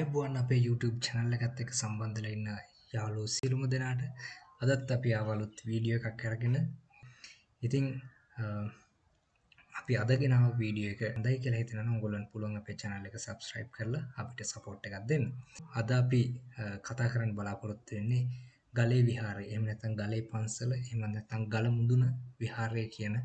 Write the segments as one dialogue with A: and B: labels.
A: ආයුබෝවන් අපේ YouTube channel එකත් එක්ක සම්බන්ධ වෙලා ඉන්න යාළුවෝ සියලුම දෙනාට අදත් අපි ආවලුත් වීඩියෝ එකක් අරගෙන ඉතින් අපි අද ගෙනාව වීඩියෝ එක හොඳයි කියලා හිතනවා ඔයගොල්ලන්ට පුළුවන් අපේ channel එක subscribe කරලා අපිට support එකක් දෙන්න. අද අපි කතා කරන්න බලාපොරොත්තු වෙන්නේ ගලේ විහාරය. එහෙම නැත්නම් ගලේ පන්සල, එහෙම නැත්නම් ගල මුදුන විහාරය කියන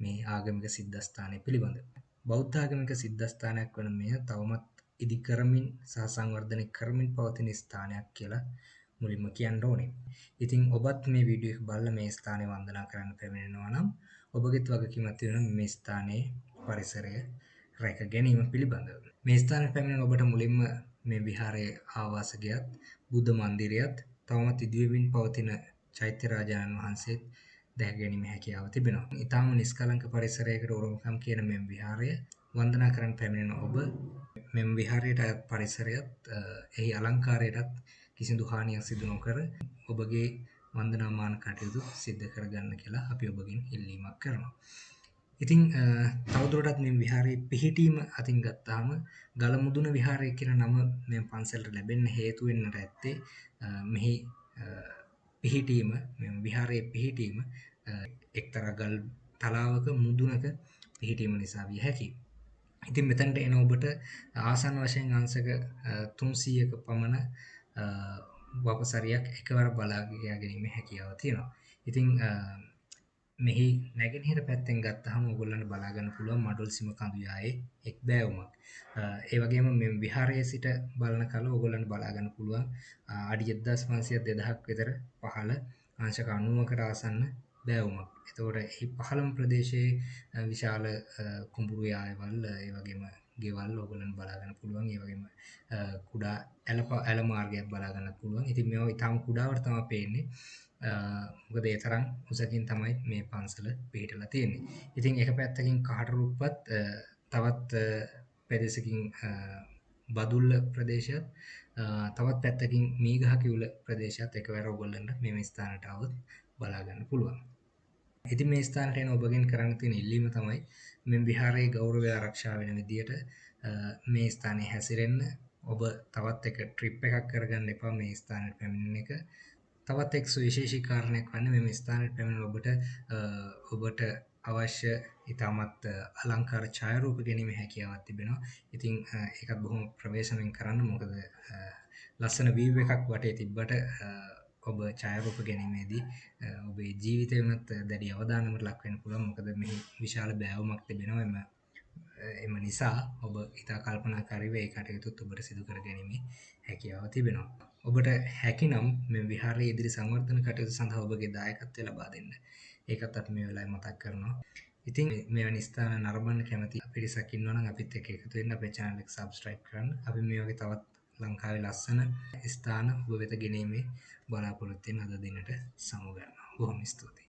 A: මේ ආගමික සිද්ධාස්ථානය පිළිබඳව. බෞද්ධ ආගමික සිද්ධාස්ථානයක් වන මෙය තවමත් ඉදි කරමින් සහ සංවර්ධනය කරමින් පවතින ස්ථානයක් කියලා මුලින්ම කියන්න ඕනේ. ඉතින් ඔබත් මේ වීඩියෝ එක බලලා මේ ස්ථානය වන්දනා කරන්න පැමිණෙනවා නම් ඔබගෙත් වගකීමක් තියෙනවා මේ ස්ථානයේ පරිසරය රැක ගැනීම පිළිබඳව. මේ ස්ථානයට පැමිණෙන ඔබට මුලින්ම මේ විහාරයේ ආවාසගයත් බුද්ධ මන්දිරයත් තවමත් ඉදිවෙමින් පවතින චෛත්‍ය රාජානන් වහන්සේත් දැක ගැනීම හැකියාව තිබෙනවා. ඊටාම නිස්කලංක පරිසරයකට උරුමකම් කියන මේ විහාරය වන්දනා කරන්න පැමිණෙන ඔබ මෙම විහාරයට අයත් පරිසරයත් එහි අලංකාරයටත් කිසිදු හානියක් සිදු නොකර ඔබගේ වන්දනාමාන කටයුතු සිද්ධ කරගන්න කියලා අපි ඔබගෙන් ඉල්ලීමක් කරනවා. ඉතින් තවදුරටත් මේ විහාරයේ පිහිටීම අතින් ගත්තාම ගලමුදුන විහාරය කියන නම මේ පන්සලට ලැබෙන්න හේතු වෙන්නට ඇත්තේ මෙහි පිහිටීම මේ විහාරයේ පිහිටීම එක්තරා ගල් තලාවක මුදුනක පිහිටීම නිසා විය හැකියි. ඉතින් මෙතනට එන ඔබට ආසන්න වශයෙන් අංශක 300ක පමණ වපසරියක් එකවර බලා ගැනීමේ හැකියාව තියෙනවා. ඉතින් මෙහි නැගෙනහිර පැත්තෙන් ගත්තහම ඔයගොල්ලන්ට බලා ගන්න පුළුවන් මඩොල් සිම කඳුයායේ එක් බෑවුමක්. ඒ වගේම මේ විහාරයේ සිට බලන කල ඔයගොල්ලන්ට බලා ගන්න පුළුවන් අඩි 1500 2000ක් විතර පහළ අංශක 90කට ආසන්න බෑවුමක්. එතකොට එහි පහළම ප්‍රදේශයේ විශාල කුඹුරු යායවල් ඒ වගේම ගෙවල් ඔයගොල්ලන්ට බලා ගන්න පුළුවන්. ඒ වගේම කුඩා ඇල ඇල මාර්ගයක් බලා ගන්නත් පුළුවන්. ඉතින් මේවා ඊටාම කුඩාවට තමයි පේන්නේ. මොකද ඒ තරම් උසකින් තමයි මේ පන්සල පිහිටලා තියෙන්නේ. ඉතින් එක පැත්තකින් කහටරුප්පත් තවත් පෙදෙසකින් බදුල්ල ප්‍රදේශයත් තවත් පැත්තකින් මීගහ කිවුල ප්‍රදේශයත් එකවර ඔයගොල්ලන්ට මේ ස්ථානට આવොත් බලා ගන්න පුළුවන්. ඉතින් මේ ස්ථානට එන ඔබගෙන් කරන්න තියෙන ඉල්ලීම තමයි මේ විහාරයේ ගෞරවය ආරක්ෂා වෙන විදියට මේ ස්ථානයේ හැසිරෙන්න ඔබ තවත් එක ට්‍රිප් එකක් කරගන්න එපා මේ ස්ථානයට පැමිණෙන එක. තවත් එක් සුවිශේෂී කාරණයක් වන්නේ මේ ස්ථානයට පැමිණෙන ඔබට ඔබට අවශ්‍ය ඉතාමත් අලංකාර ඡායාරූප ගැනීමේ හැකියාවක් තිබෙනවා. ඉතින් ඒකත් බොහොම ප්‍රවේශමෙන් කරන්න මොකද ලස්සන වීව් එකක් වටේ තිබ්බට ඔබ ඡායාරූප ගැනීමේදී ඔබේ ජීවිතය වෙනත් දැඩි අවධානමකට ලක් වෙන්න පුළුවන් මොකද මෙහි විශාල බෑවුමක් තිබෙනවා එම එම නිසා ඔබ ඉතා කල්පනාකාරීව ඒ කටයුතුත් ඔබට සිදු කර ගැනීමේ හැකියාව තිබෙනවා. ඔබට හැකිනම් මේ විහාරයේ ඉදිරි සංවර්ධන කටයුතු සඳහා ඔබගේ දායකත්වය ලබා දෙන්න. ඒකත් අපි මේ වෙලාවේ මතක් කරනවා. ඉතින් මෙවැනි ස්ථාන නරඹන්න කැමති පිරිසක් ඉන්නවා නම් අපිත් එක්ක එකතු වෙන්න අපේ channel එක subscribe කරන්න. අපි මේ වගේ තවත් ලංකාවේ ලස්සන ස්ථාන ඔබ වෙත ගෙනීමේ බලාපොරොත්තු වෙන අද දිනට සමු ගන්නවා. බොහොම ස්තුතියි.